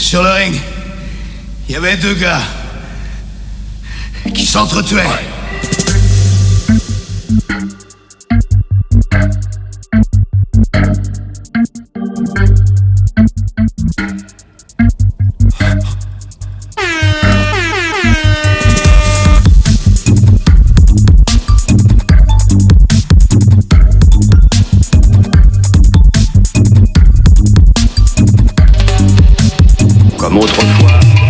Sur le ring, il y avait deux gars qui s'entretuaient. comme autrefois.